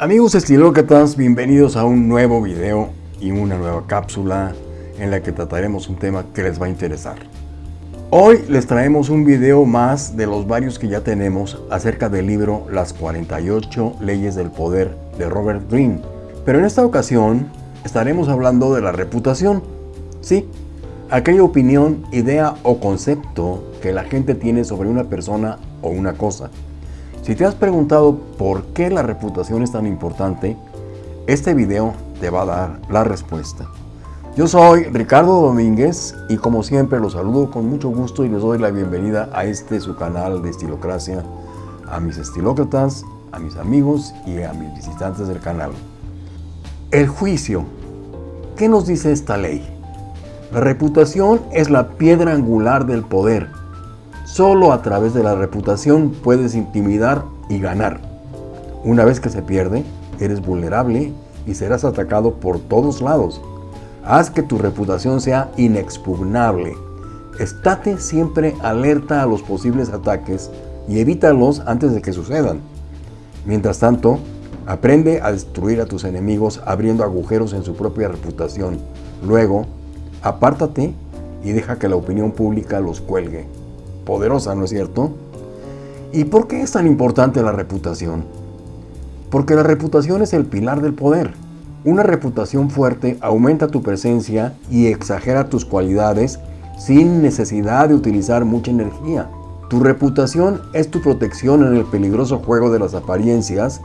Amigos estilócratas, bienvenidos a un nuevo video y una nueva cápsula en la que trataremos un tema que les va a interesar. Hoy les traemos un video más de los varios que ya tenemos acerca del libro Las 48 leyes del poder de Robert Greene. Pero en esta ocasión estaremos hablando de la reputación. Sí, aquella opinión, idea o concepto que la gente tiene sobre una persona o una cosa. Si te has preguntado por qué la reputación es tan importante, este video te va a dar la respuesta. Yo soy Ricardo Domínguez y como siempre los saludo con mucho gusto y les doy la bienvenida a este su canal de Estilocracia, a mis estilócratas, a mis amigos y a mis visitantes del canal. El juicio. ¿Qué nos dice esta ley? La reputación es la piedra angular del poder. Solo a través de la reputación puedes intimidar y ganar. Una vez que se pierde, eres vulnerable y serás atacado por todos lados. Haz que tu reputación sea inexpugnable. Estate siempre alerta a los posibles ataques y evítalos antes de que sucedan. Mientras tanto, aprende a destruir a tus enemigos abriendo agujeros en su propia reputación. Luego, apártate y deja que la opinión pública los cuelgue. Poderosa, ¿no es cierto? ¿Y por qué es tan importante la reputación? Porque la reputación es el pilar del poder. Una reputación fuerte aumenta tu presencia y exagera tus cualidades sin necesidad de utilizar mucha energía. Tu reputación es tu protección en el peligroso juego de las apariencias,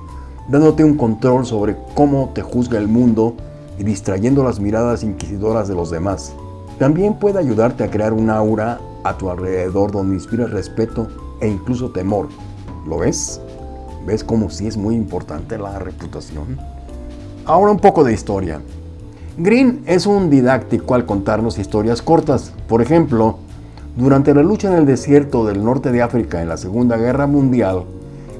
dándote un control sobre cómo te juzga el mundo y distrayendo las miradas inquisidoras de los demás. También puede ayudarte a crear un aura a tu alrededor donde inspira respeto e incluso temor. ¿Lo ves? ¿Ves cómo sí es muy importante la reputación? Ahora un poco de historia. Green es un didáctico al contarnos historias cortas. Por ejemplo, durante la lucha en el desierto del norte de África en la Segunda Guerra Mundial,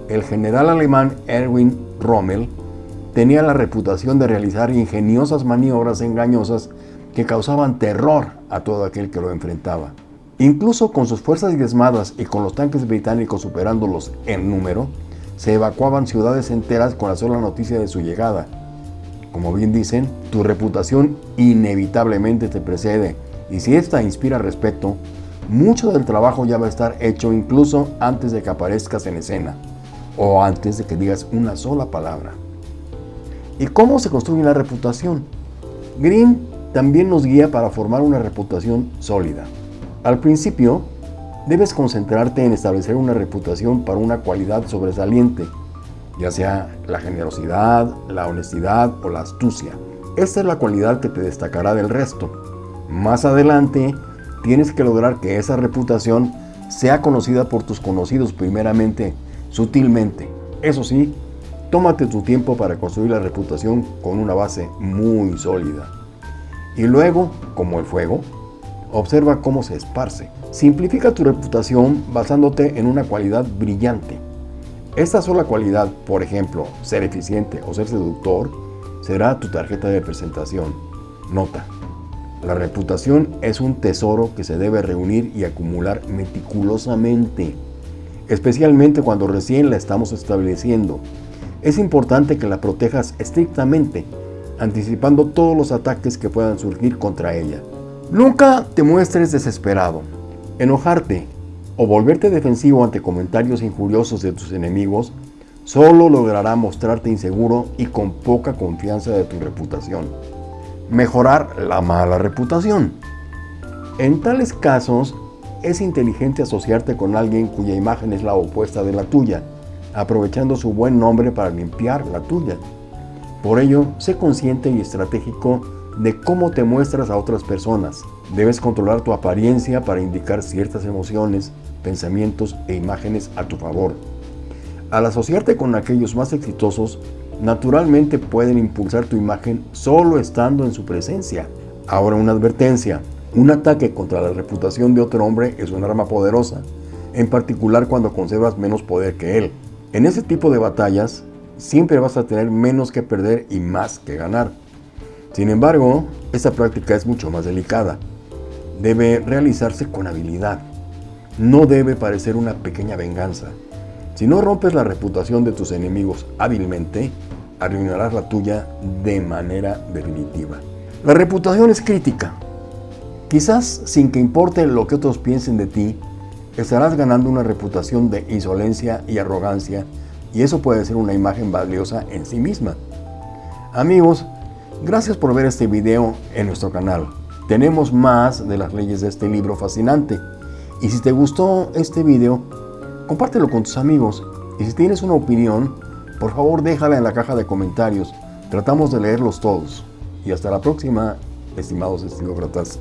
el general alemán Erwin Rommel tenía la reputación de realizar ingeniosas maniobras engañosas que causaban terror a todo aquel que lo enfrentaba. Incluso con sus fuerzas diezmadas y con los tanques británicos superándolos en número, se evacuaban ciudades enteras con la sola noticia de su llegada. Como bien dicen, tu reputación inevitablemente te precede y si esta inspira respeto, mucho del trabajo ya va a estar hecho incluso antes de que aparezcas en escena o antes de que digas una sola palabra. ¿Y cómo se construye la reputación? Green también nos guía para formar una reputación sólida. Al principio, debes concentrarte en establecer una reputación para una cualidad sobresaliente ya sea la generosidad, la honestidad o la astucia. Esta es la cualidad que te destacará del resto. Más adelante, tienes que lograr que esa reputación sea conocida por tus conocidos primeramente, sutilmente. Eso sí, tómate tu tiempo para construir la reputación con una base muy sólida. Y luego, como el fuego, observa cómo se esparce. Simplifica tu reputación basándote en una cualidad brillante. Esta sola cualidad, por ejemplo, ser eficiente o ser seductor, será tu tarjeta de presentación. Nota. La reputación es un tesoro que se debe reunir y acumular meticulosamente, especialmente cuando recién la estamos estableciendo. Es importante que la protejas estrictamente, anticipando todos los ataques que puedan surgir contra ella. Nunca te muestres desesperado. Enojarte o volverte defensivo ante comentarios injuriosos de tus enemigos, solo logrará mostrarte inseguro y con poca confianza de tu reputación. Mejorar la mala reputación. En tales casos, es inteligente asociarte con alguien cuya imagen es la opuesta de la tuya, aprovechando su buen nombre para limpiar la tuya. Por ello, sé consciente y estratégico de cómo te muestras a otras personas. Debes controlar tu apariencia para indicar ciertas emociones, pensamientos e imágenes a tu favor. Al asociarte con aquellos más exitosos, naturalmente pueden impulsar tu imagen solo estando en su presencia. Ahora una advertencia, un ataque contra la reputación de otro hombre es un arma poderosa, en particular cuando conservas menos poder que él. En ese tipo de batallas, siempre vas a tener menos que perder y más que ganar. Sin embargo, esta práctica es mucho más delicada. Debe realizarse con habilidad. No debe parecer una pequeña venganza. Si no rompes la reputación de tus enemigos hábilmente, arruinarás la tuya de manera definitiva. La reputación es crítica. Quizás sin que importe lo que otros piensen de ti, estarás ganando una reputación de insolencia y arrogancia y eso puede ser una imagen valiosa en sí misma. Amigos, gracias por ver este video en nuestro canal. Tenemos más de las leyes de este libro fascinante. Y si te gustó este video, compártelo con tus amigos. Y si tienes una opinión, por favor déjala en la caja de comentarios. Tratamos de leerlos todos. Y hasta la próxima, estimados estilócratas.